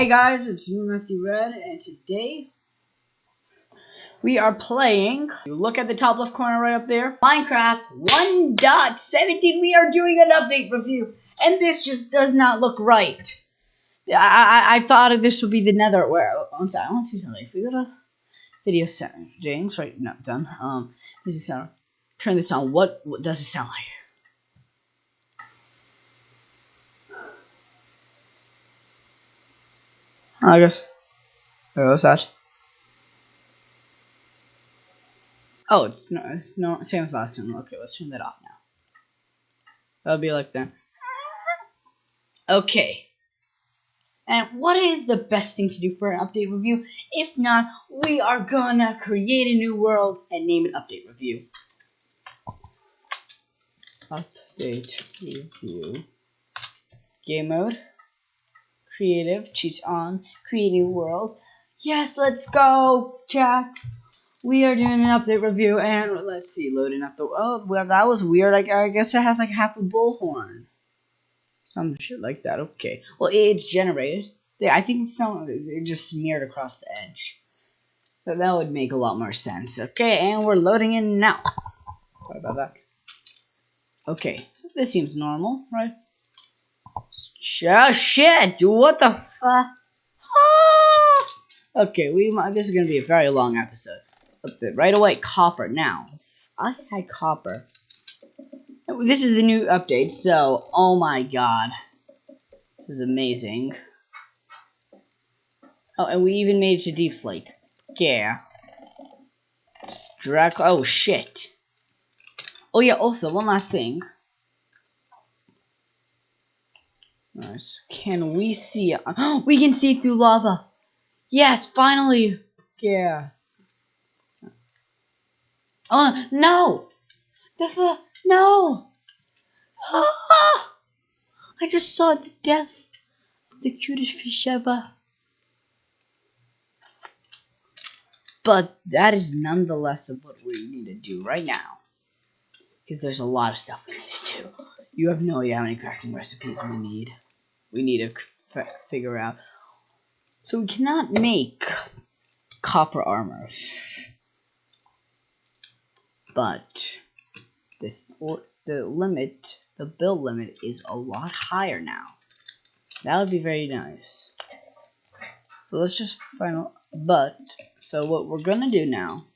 Hey guys, it's me, Matthew Red, and today we are playing. You look at the top left corner right up there. Minecraft 1.17. We are doing an update review, and this just does not look right. I I, I thought this would be the Nether. Where one second, I want to see something. If we go to video settings, right? No, done. Um, this is sound. Turn this on. What, what does it sound like? I guess. Wait, was that? Oh, it's no, it's no same as last time. Okay, let's turn that off now. That'll be like that. Okay. And what is the best thing to do for an update review? If not, we are gonna create a new world and name it Update Review. Update Review. Game mode creative, cheats on, create new world. Yes, let's go, chat. We are doing an update review, and let's see, loading up the. Oh, well, that was weird. Like, I guess it has like half a bullhorn. Some shit like that. Okay. Well, it's generated. Yeah, I think some it just smeared across the edge. But that would make a lot more sense. Okay, and we're loading in now. Sorry about that. Okay, so this seems normal, right? Oh, shit! What the fuck? Ah! Okay, we might, this is gonna be a very long episode. Right away, copper. Now, I had copper. This is the new update, so oh my god, this is amazing. Oh, and we even made it to deep slate. Yeah. Drag. Oh shit. Oh yeah. Also, one last thing. Nice. Can we see? Oh, we can see through lava. Yes, finally. Yeah. Oh no! The no! Ah! I just saw the death of the cutest fish ever. But that is nonetheless of what we need to do right now. Because there's a lot of stuff we need to do. You have no idea how many crafting recipes we need. We need to figure out. So we cannot make copper armor. But this the limit, the build limit is a lot higher now. That would be very nice. But let's just find but so what we're gonna do now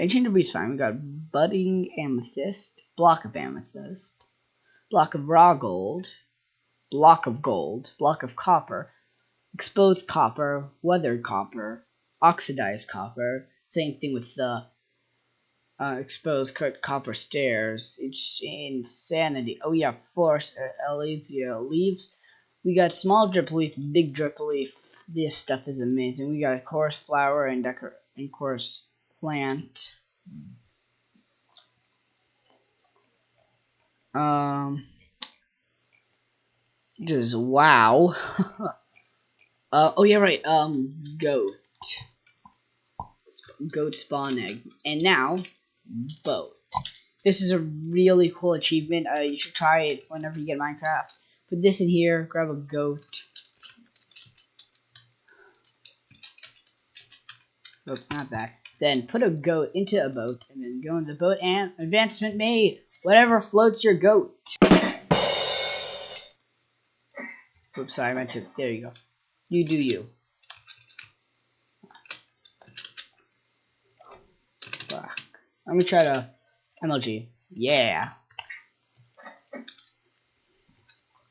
Ancient debris fine. We got budding amethyst, block of amethyst, block of raw gold, block of gold, block of copper, exposed copper, weathered copper, oxidized copper. Same thing with the uh, exposed copper stairs. It's insanity. Oh yeah, force uh, azalea leaves. We got small drip leaf, big drip leaf. This stuff is amazing. We got chorus flower and decor and chorus plant. Um, just wow. uh, oh yeah, right. Um, goat. Goat spawn egg, and now boat. This is a really cool achievement. Uh, you should try it whenever you get Minecraft. Put this in here. Grab a goat. Oops, not that. Then put a goat into a boat, and then go in the boat and advancement made. Whatever floats your goat. Oops, sorry, I meant to. There you go. You do you. Fuck. Let me try to MLG. Yeah.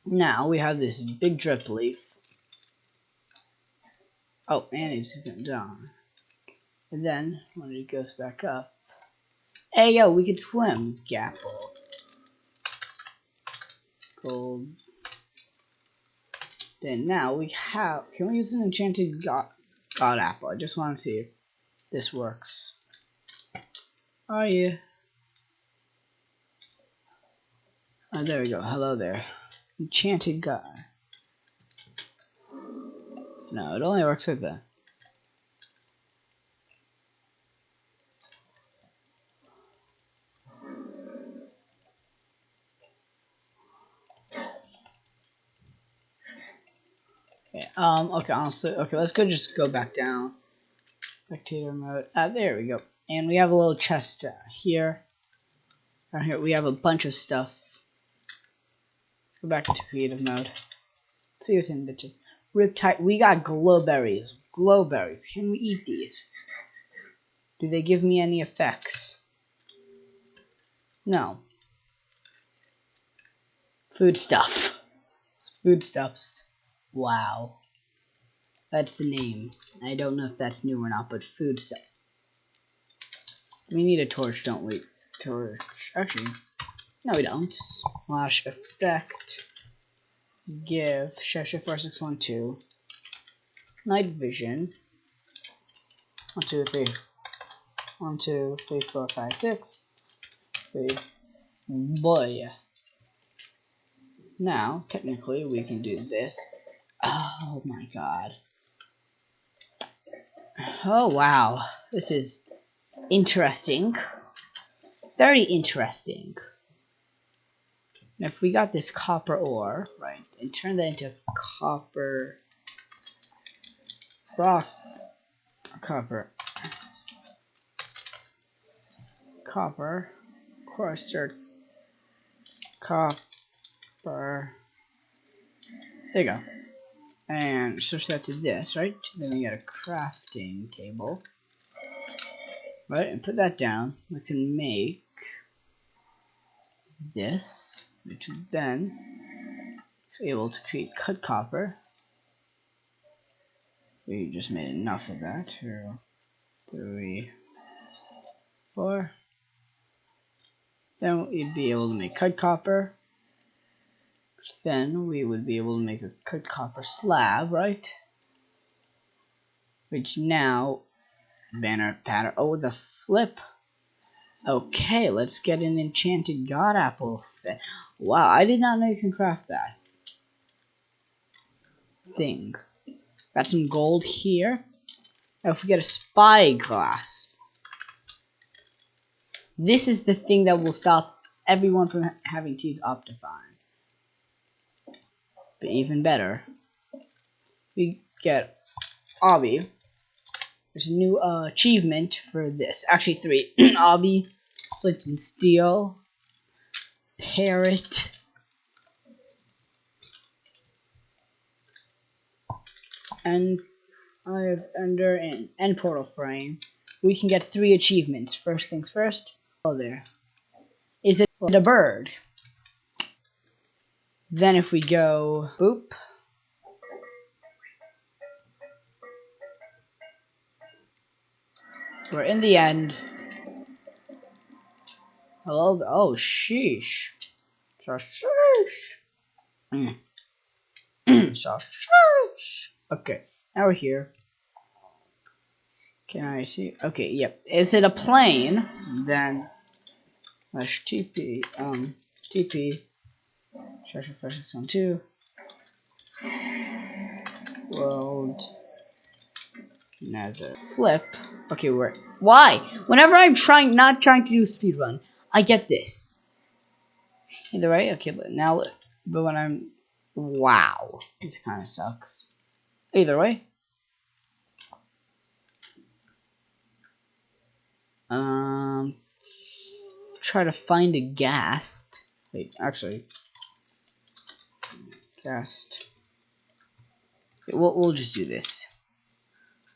Now we have this big drip leaf. Oh, and it's going down. And then, when it goes back up, hey yo, we could swim, Gapple. Gold. Then now we have, can we use an enchanted god, god apple? I just want to see if this works. Are you? Oh, there we go. Hello there. Enchanted god. No, it only works like that. Um, okay, honestly, okay, let's go just go back down. Spectator mode. Ah, there we go. And we have a little chest uh, here. Down here, we have a bunch of stuff. Go back to creative mode. Let's see what's in bitches. Riptide. We got glowberries. Glowberries. Can we eat these? Do they give me any effects? No. Food stuff. Foodstuffs. Wow. That's the name. I don't know if that's new or not, but food stuff. We need a torch, don't we? Torch. Actually, no we don't. Slash effect. Give Shasha 4612 night vision. One, two, three. One, two, three, four, five, six. Three. Boy. Now, technically, we can do this. Oh my god. Oh wow. This is interesting. Very interesting. Now, if we got this copper ore, right, and turn that into copper rock, copper, copper, coarser, copper. There you go. And switch that to this, right? Then we got a crafting table. Right, and put that down. We can make this, which then is able to create cut copper. We just made enough of that. Two, three, four. Then we'd be able to make cut copper. Then we would be able to make a cut copper slab, right? Which now, banner pattern. Oh, the flip. Okay, let's get an enchanted god apple. Wow, I did not know you can craft that. Thing. Got some gold here. Now if we get a spyglass. This is the thing that will stop everyone from having to use Optifine. But even better, we get Obby. There's a new uh, achievement for this. Actually, three. Obby, Flint and Steel, Parrot, and I have under an end portal frame. We can get three achievements. First things first. Oh, there. Is it a bird? Then if we go boop. We're in the end. Hello. Oh, sheesh. Sheesh. Mm. sheesh. Okay, now we're here. Can I see? Okay, yep. Is it a plane? Then slash TP um TP Treasure First on two. World Nether. Flip. Okay, we're why? Whenever I'm trying not trying to do speed run, I get this. Either way, okay, but now but when I'm wow, this kinda sucks. Either way. Um try to find a ghast. Wait, actually Ghast. We'll, we'll just do this.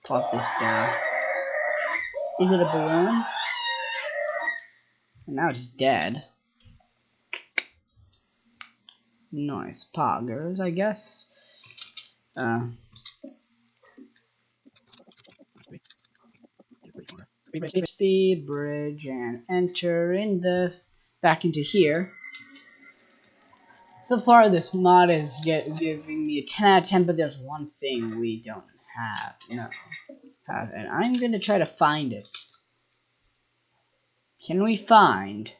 Plop this down. Is it a balloon? And now it's dead. Nice poggers, I guess. Uh, speed bridge and enter in the back into here. So far, this mod is get, giving me a 10 out of 10, but there's one thing we don't have. No. Have, and I'm going to try to find it. Can we find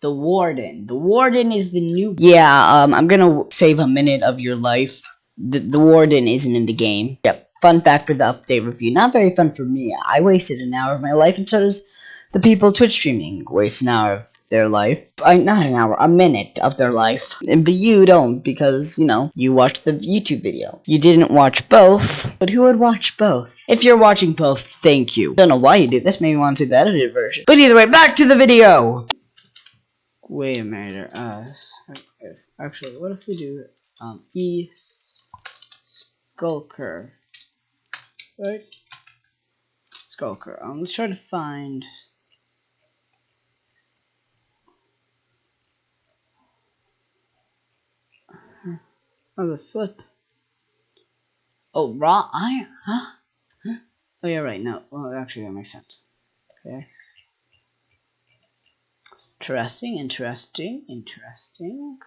the Warden? The Warden is the new... Yeah, um, I'm going to save a minute of your life. The, the Warden isn't in the game. Yep. Fun fact for the update review. Not very fun for me. I wasted an hour of my life, and so does the people Twitch streaming waste an hour their life. I, not an hour, a minute of their life. But you don't because, you know, you watched the YouTube video. You didn't watch both, but who would watch both? If you're watching both, thank you. Don't know why you did this, maybe you want to see the edited version. But either way, back to the video! Wait a minute, uh, if, actually, what if we do, um, E Skulker, right? Skulker, um, let's try to find Oh, the flip. Oh, raw iron, huh? huh? Oh, yeah, right, no. Well, actually, that makes sense. Okay. Interesting, interesting, interesting.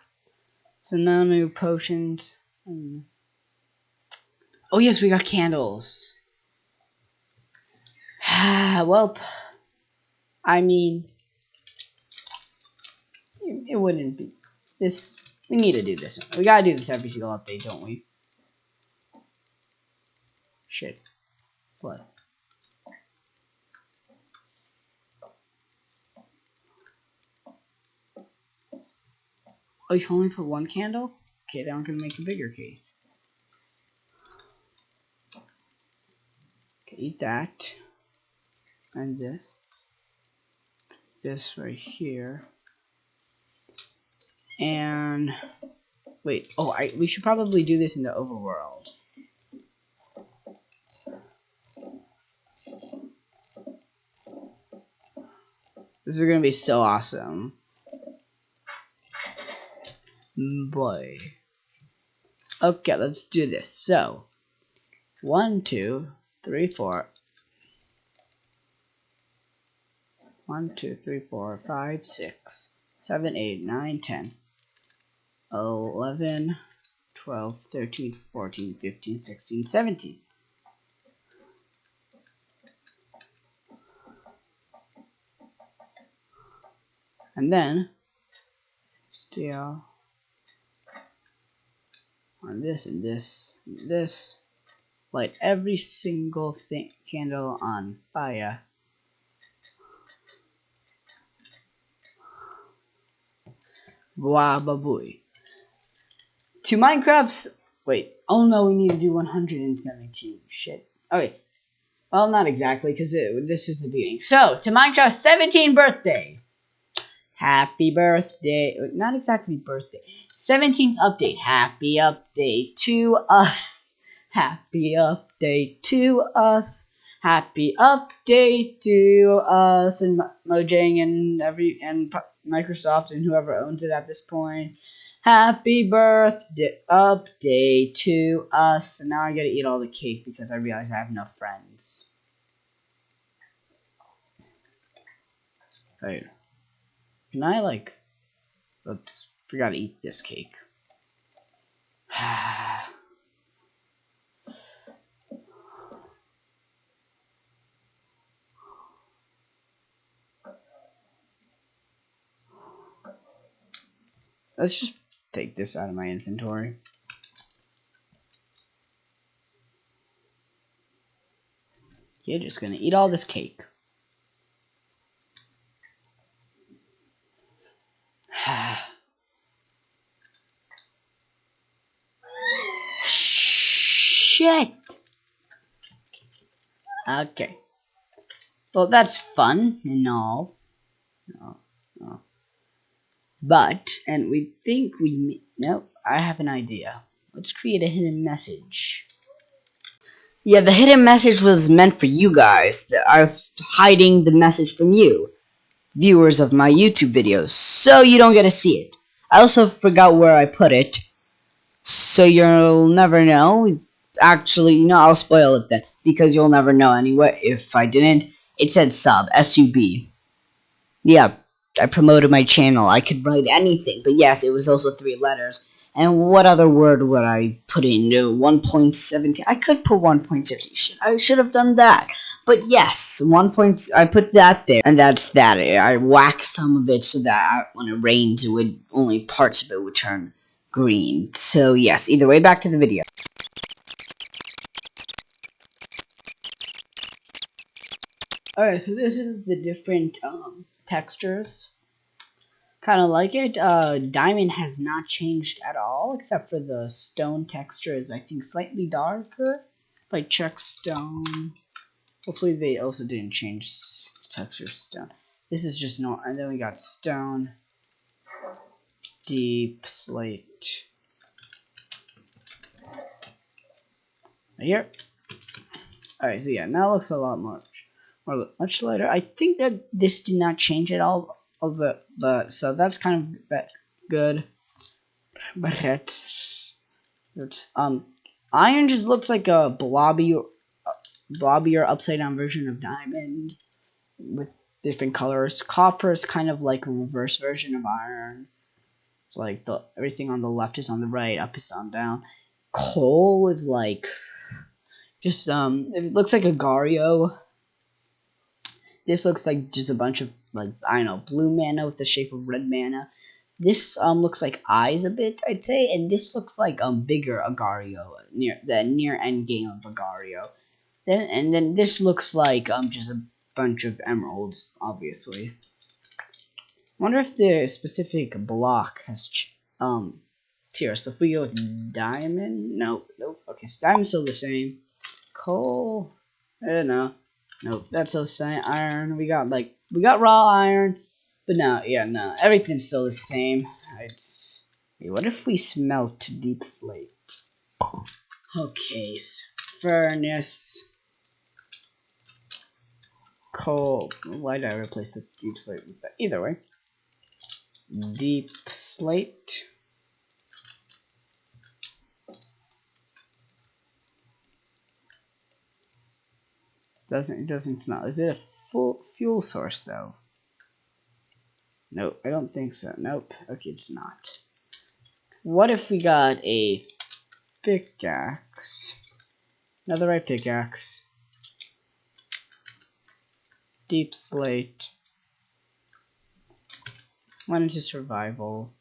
So now new potions. Hmm. Oh, yes, we got candles. well, I mean, it wouldn't be. This we need to do this. We gotta do this every single update, don't we? Shit. Flood. Oh, you can only put one candle? Okay, then I'm gonna make a bigger cake. Okay, eat that. And this. This right here. And wait, oh, I we should probably do this in the overworld. This is gonna be so awesome. Boy. Okay, let's do this. So, one, two, three, four. One, two, three, four, five, six, seven, eight, nine, ten. 11, 12, 13, 14, 15, 16, 17. And then, still on this and this and this, light every single thing, candle on fire. Wababooey to Minecraft's. Wait. Oh no, we need to do 117. Shit. Okay. Well, not exactly, because this is the beginning. So, to Minecraft's 17th birthday. Happy birthday. Not exactly birthday. 17th update. Happy update to us. Happy update to us. Happy update to us and Mojang and every and Microsoft and whoever owns it at this point. Happy birthday update to us. And now I gotta eat all the cake because I realize I have no friends. Wait. Can I like oops, forgot to eat this cake. Let's just take this out of my inventory. You're just gonna eat all this cake. Shit! Okay. Well, that's fun and all. Oh, oh. But, and we think we, nope, I have an idea. Let's create a hidden message. Yeah, the hidden message was meant for you guys. I was hiding the message from you, viewers of my YouTube videos, so you don't get to see it. I also forgot where I put it, so you'll never know. Actually, you know, I'll spoil it then, because you'll never know anyway. If I didn't, it said sub, S-U-B. Yeah, I promoted my channel. I could write anything, but yes, it was also three letters. And what other word would I put in? No, 1.17. I could put 1.17. I should have done that. But yes, 1. Point, I put that there, and that's that. I waxed some of it so that when it rains, it would only parts of it would turn green. So yes, either way, back to the video. Alright, so this is the different um, textures. kind of like it. Uh, diamond has not changed at all, except for the stone texture is, I think, slightly darker. I check stone, hopefully they also didn't change texture stone. This is just normal, and then we got stone, deep slate. Right here. Alright, so yeah, now looks a lot much, more, much lighter. I think that this did not change at all of it, but so that's kind of good. But it's, it's um iron just looks like a blobby, blobby or upside down version of diamond with different colors. Copper is kind of like a reverse version of iron. It's like the everything on the left is on the right, up is on down. Coal is like just um it looks like a Gario. This looks like just a bunch of like I don't know, blue mana with the shape of red mana. This um looks like eyes a bit, I'd say, and this looks like um bigger Agario near the near end game of Agario. Then and then this looks like um just a bunch of emeralds, obviously. Wonder if the specific block has um tier. So if we go with diamond, nope, nope. Okay, so diamond's still the same. Coal, I don't know. Nope, that's still same. Iron, we got like we got raw iron, but no, yeah, no, everything's still the same. It's wait, what if we smelt deep slate? Okay, furnace, coal. Why did I replace the deep slate with that? Either way, deep slate. Doesn't it doesn't smell? Is it a full fuel source though? Nope, I don't think so. Nope. Okay, it's not. What if we got a pickaxe? Another right pickaxe. Deep slate. Went into survival.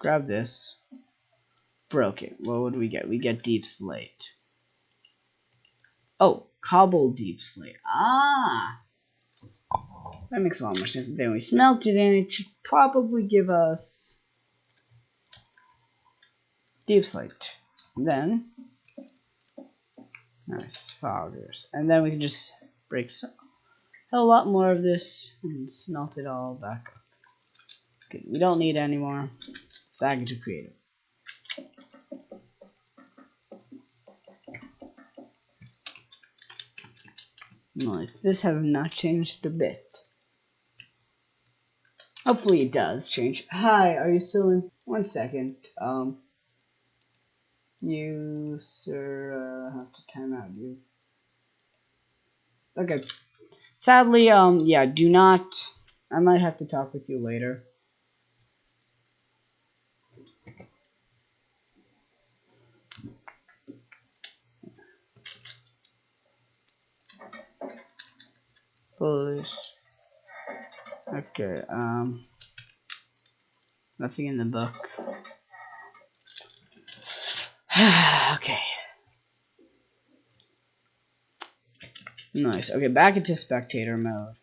Grab this. Broke it. What would we get? We get deep slate. Oh, cobble deep slate. Ah! That makes a lot more sense. Then we smelt it and it should probably give us deep slate. Then, nice foggers. And then we can just break some, a lot more of this and smelt it all back up. Good. We don't need any more. Back into creative. Nice. This has not changed a bit. Hopefully it does change. Hi, are you still in? One second. Um, you, sir, uh, have to time out you. Okay. Sadly, um, yeah, do not. I might have to talk with you later. Foolish. Okay, um, nothing in the book. okay. Nice. Okay, back into spectator mode.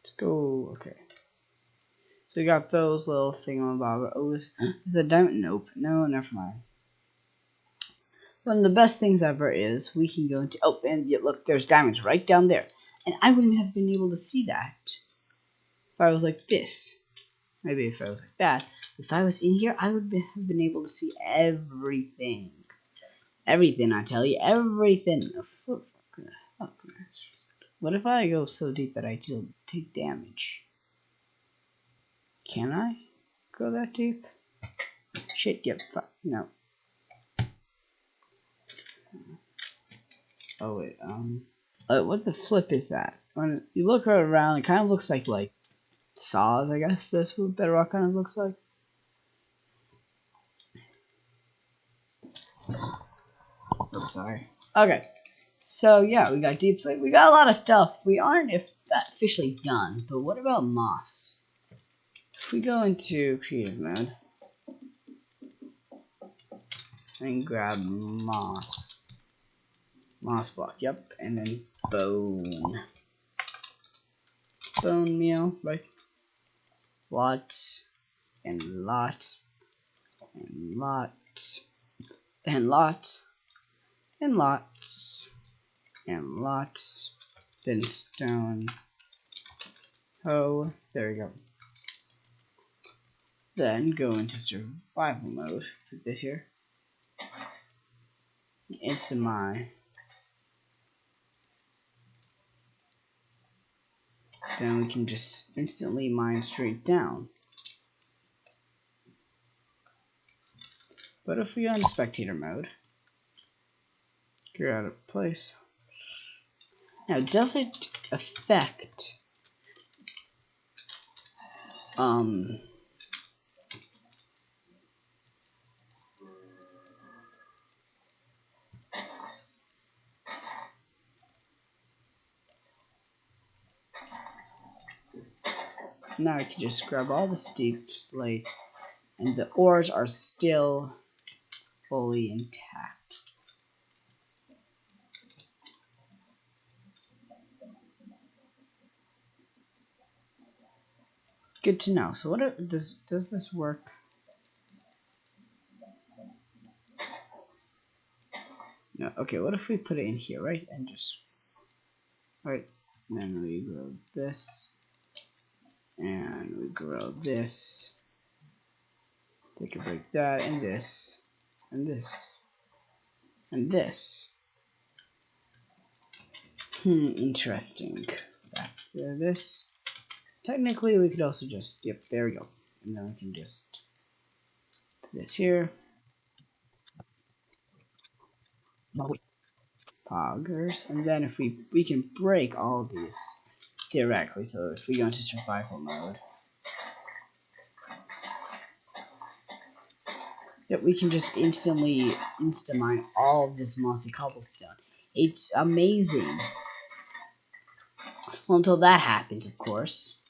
Let's go. Okay. So we got those little thing on thingamabob. Oh, is, is the diamond? Nope. No, never mind. One of the best things ever is we can go into, oh, and look, there's diamonds right down there. And I wouldn't have been able to see that if I was like this. Maybe if I was like that. If I was in here, I would have been able to see everything. Everything, I tell you, everything. Oh, what if I go so deep that I take damage? Can I go that deep? Shit, yep, fuck, no. Oh wait, um, uh, what the flip is that? When you look around, it kind of looks like like saws. I guess that's what bedrock kind of looks like. Oh, sorry. Okay, so yeah, we got deep slate. We got a lot of stuff. We aren't if that officially done, but what about moss? If we go into creative mode and grab moss. Moss block, yep, and then bone. Bone meal, right? Lots and lots and lots and lots and lots and lots. Then stone. Oh, there we go. Then go into survival mode for this here. Instant mine. Then we can just instantly mine straight down. But if we go into spectator mode, you're out of place. Now, does it affect um Now I can just grab all this deep slate and the ores are still fully intact. Good to know. So what are, does does this work? No. Okay. What if we put it in here, right? And just right. then we grab this, and we grow this. Take a break that and this, and this, and this. Hmm. Interesting. Back to this. Technically, we could also just, yep, there we go. And then we can just this here. Poggers. And then if we, we can break all these theoretically. So if we go into survival mode. Yep, we can just instantly insta mine all of this mossy cobblestone. It's amazing. Well, until that happens, of course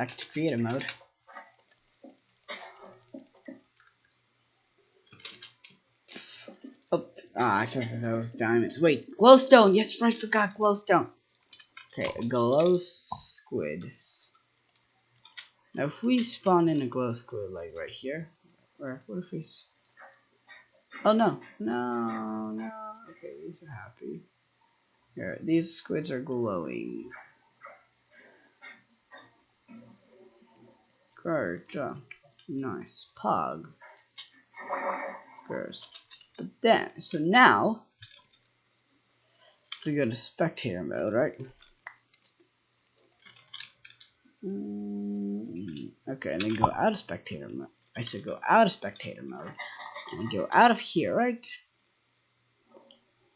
back to creative mode. Oh, ah, I thought that was diamonds. Wait, glowstone! Yes, right, forgot glowstone. Okay, a glow squid. Now, if we spawn in a glow squid, like right here, or what if we... Oh, no, no, no. Okay, these are happy. Here, these squids are glowing. Garja. Nice. Pog. First. But then, so now, we go to spectator mode, right? Mm, okay, and then go out of spectator mode. I said go out of spectator mode and go out of here, right?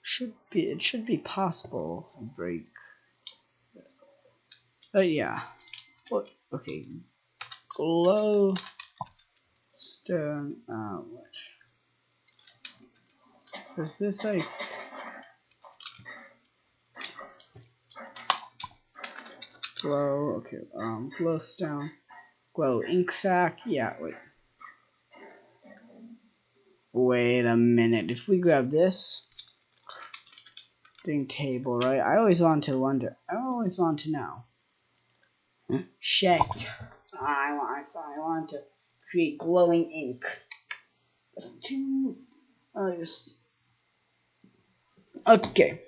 Should be it should be possible to break. But yeah. What? Okay glow stone outlet. Is this like glow? Okay, um, glowstone, glow ink sac. Yeah, wait. Wait a minute. If we grab this thing table, right? I always want to wonder. I always want to know. Shit. I want, I want to create glowing ink. Uh. Okay.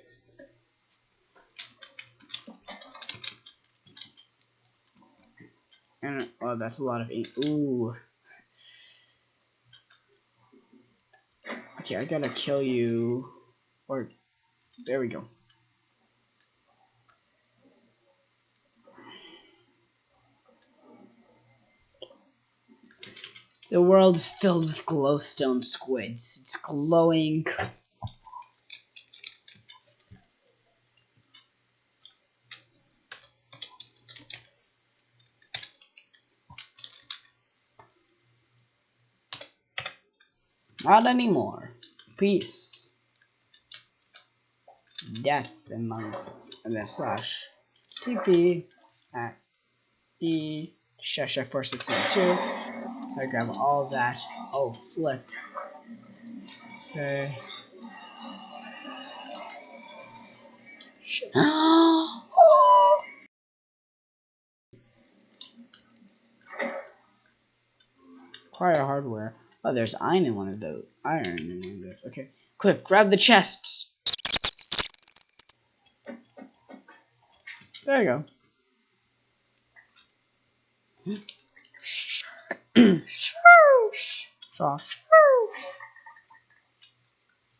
And oh, that's a lot of ink. Ooh. Okay, I gotta kill you. Or there we go. The world is filled with glowstone squids. It's glowing. Not anymore. Peace. Death amongst us. And then slash TP at E Shasha 4692. I grab all that. Oh, flip. Okay. Acquire hardware. Oh, there's iron in one of those. Iron in one of those. Okay. Quick, grab the chests. There you go.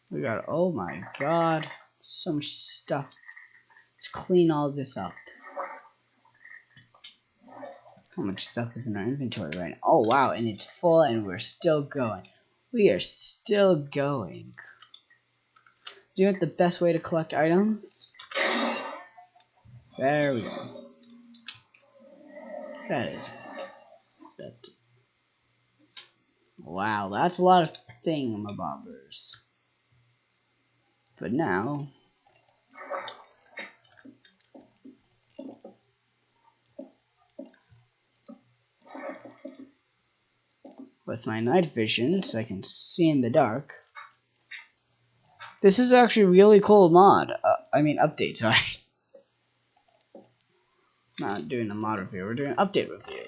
we got, oh my god, so much stuff. Let's clean all this up. How much stuff is in our inventory right now? Oh wow, and it's full and we're still going. We are still going. Do you know the best way to collect items? There we go. That is that. Wow, that's a lot of thingamabobbers. But now with my night vision so I can see in the dark. This is actually really cool mod. Uh, I mean update, sorry. Not doing a mod review, we're doing an update review.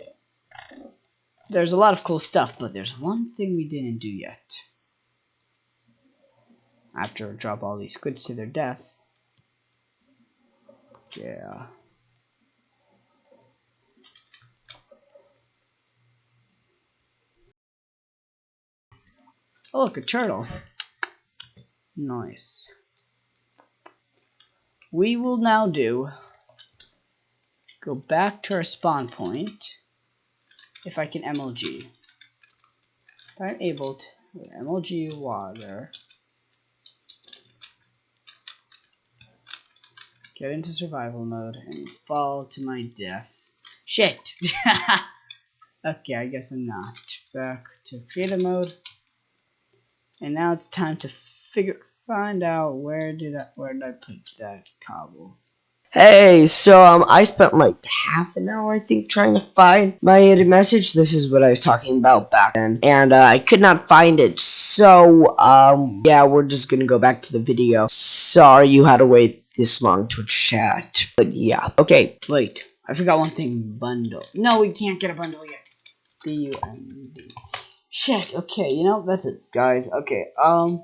There's a lot of cool stuff, but there's one thing we didn't do yet. After drop all these squids to their death. Yeah. Oh, look, a turtle. Nice. We will now do go back to our spawn point if I can MLG. If I'm able to MLG water get into survival mode and fall to my death. Shit! okay, I guess I'm not. Back to creative mode. And now it's time to figure find out where did I where did I put that cobble. Hey, so um, I spent like half an hour, I think, trying to find my hidden message. This is what I was talking about back then, and uh, I could not find it. So um, yeah, we're just gonna go back to the video. Sorry you had to wait this long to chat, but yeah, okay. Wait, I forgot one thing. Bundle. No, we can't get a bundle yet. B U N D. Shit, okay, you know, that's it, guys. Okay, um,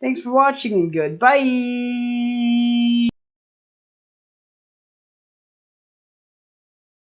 thanks for watching and goodbye!